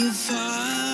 fire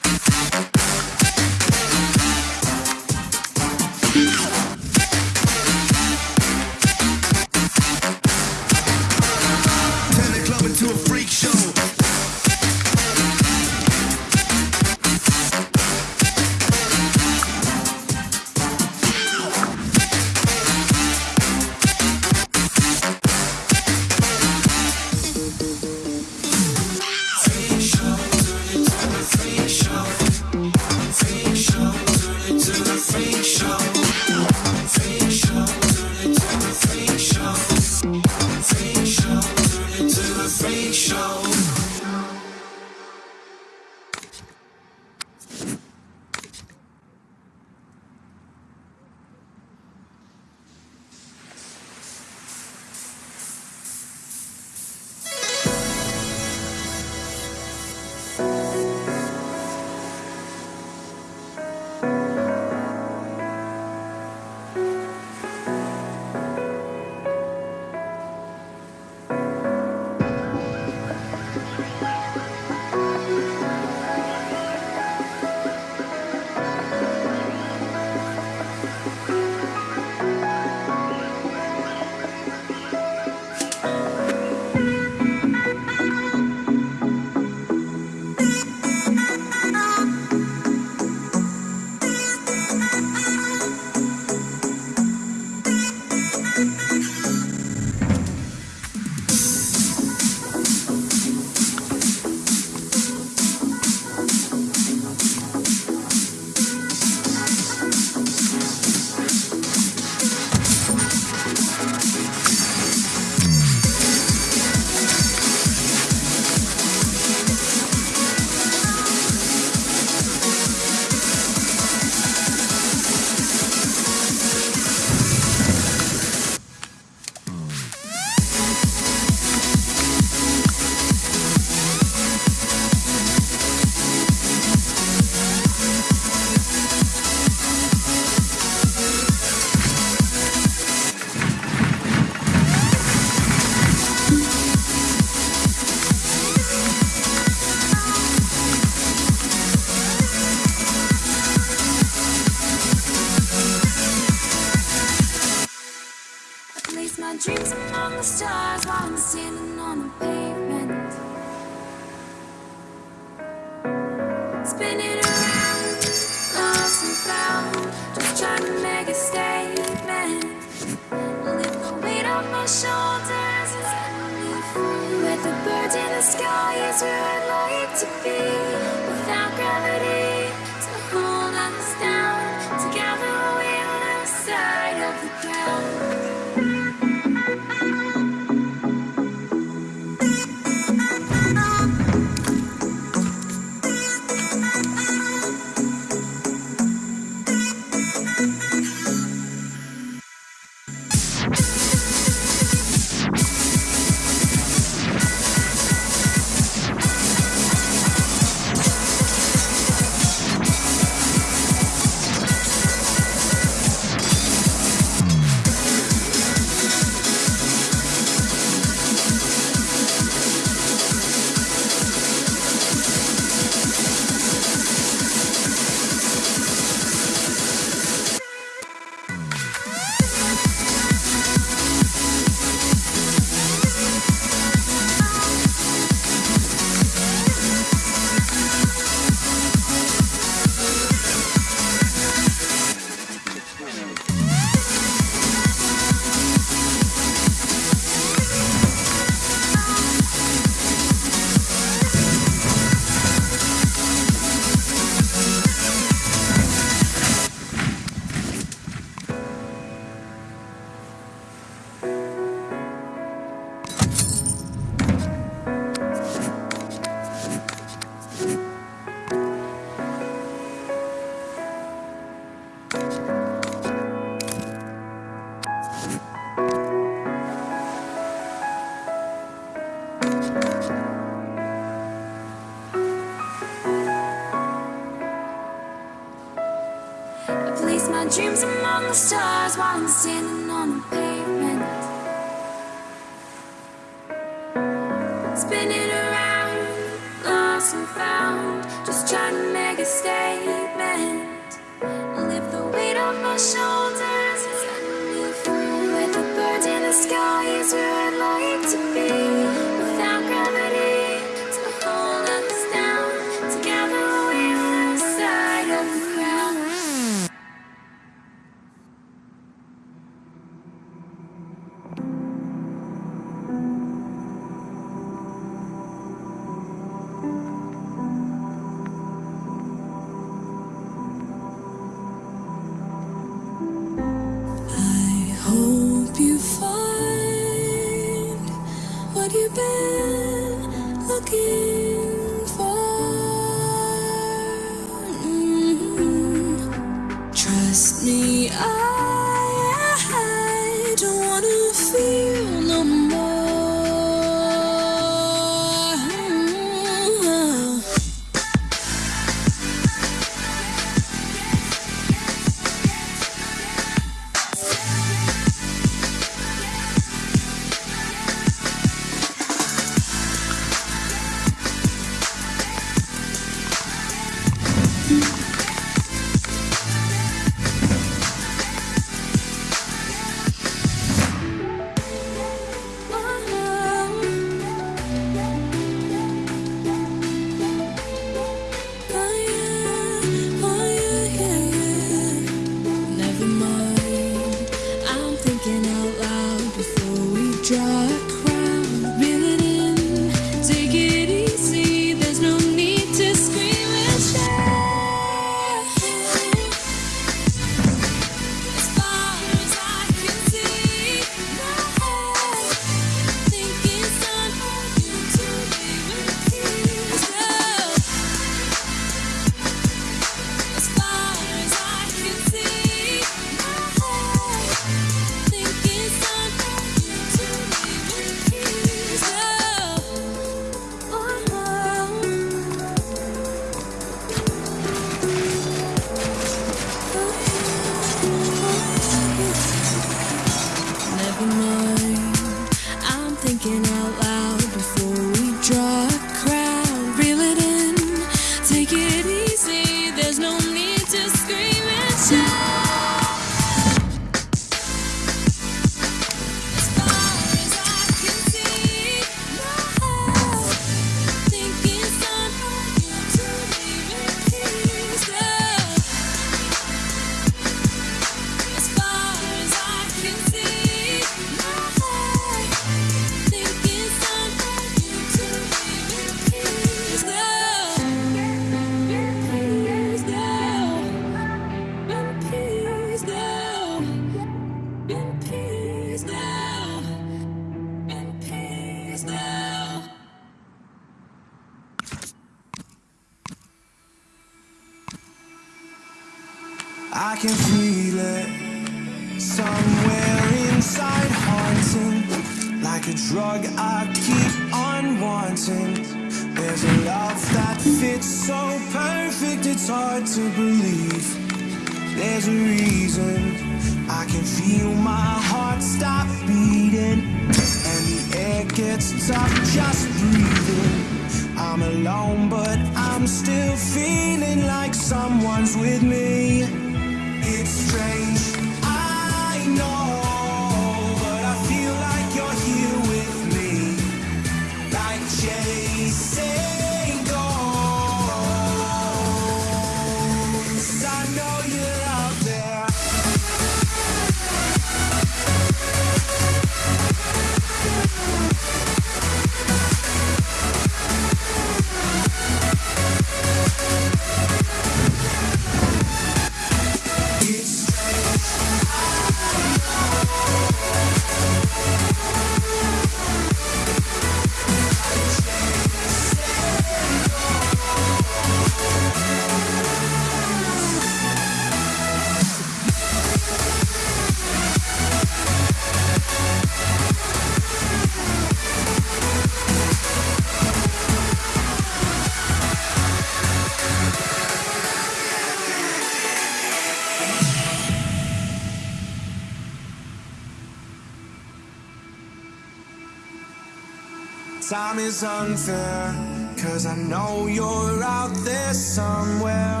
is unfair, cause I know you're out there somewhere.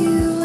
Started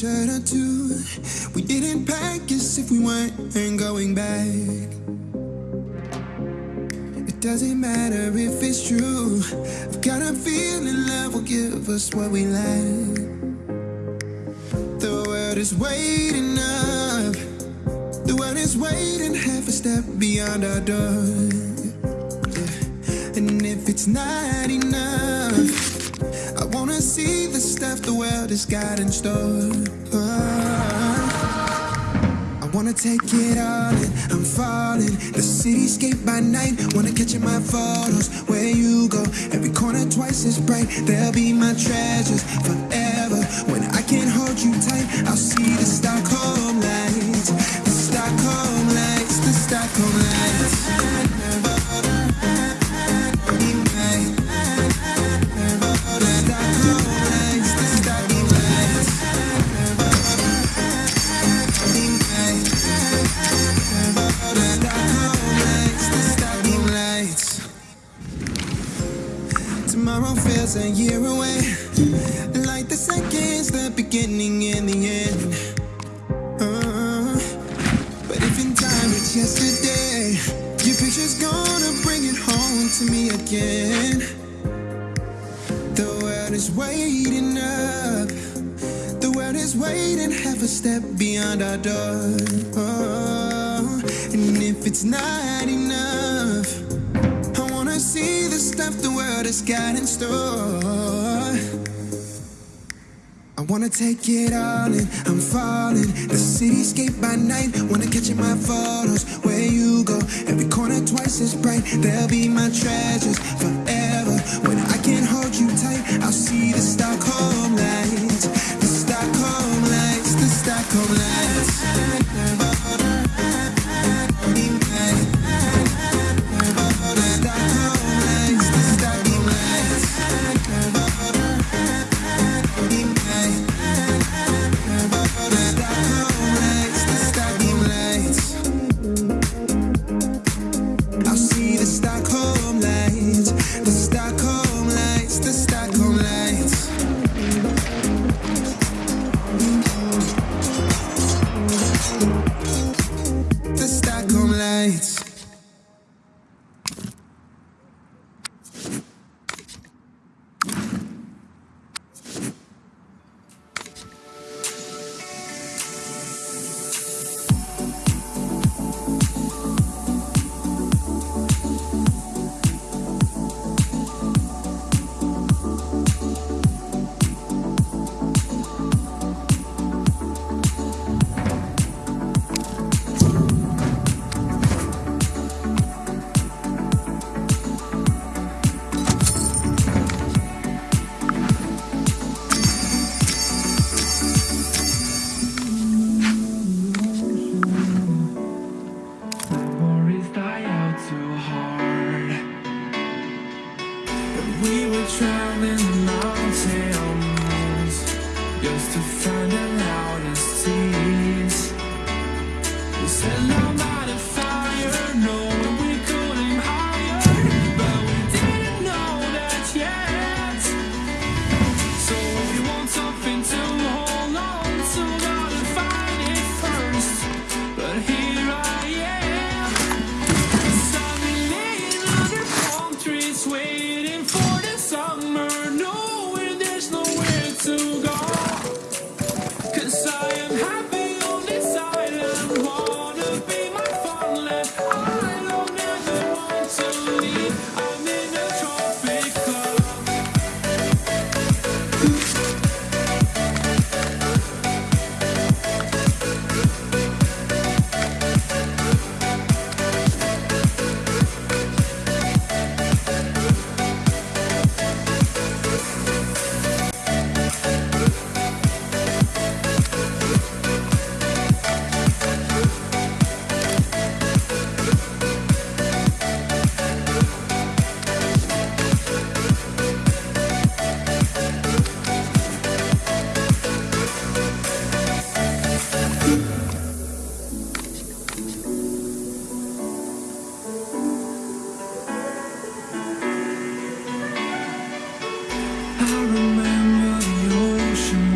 shirt or two. We didn't pack as if we weren't going back. It doesn't matter if it's true. I've got a feeling love will give us what we lack. The world is waiting up. The world is waiting half a step beyond our door. Yeah. And if it's not enough, I see the stuff the world has got in store. I wanna take it all in, I'm falling. The cityscape by night, wanna catch in my photos. Where you go, every corner twice as bright. They'll be my treasures forever. When I can't hold you tight, I'll see the Stockholm A year away. Like the seconds, the beginning and the end. Uh, but if in time it's yesterday, your picture's gonna bring it home to me again. The world is waiting up. The world is waiting half a step beyond our door. Oh, and if it's not enough, see the stuff the world has got in store. I wanna take it all in, I'm falling. The cityscape by night, wanna catch in my photos. Where you go, every corner twice as bright. They'll be my treasures forever. When I can't hold you tight, I'll see the Stockholm I remember the ocean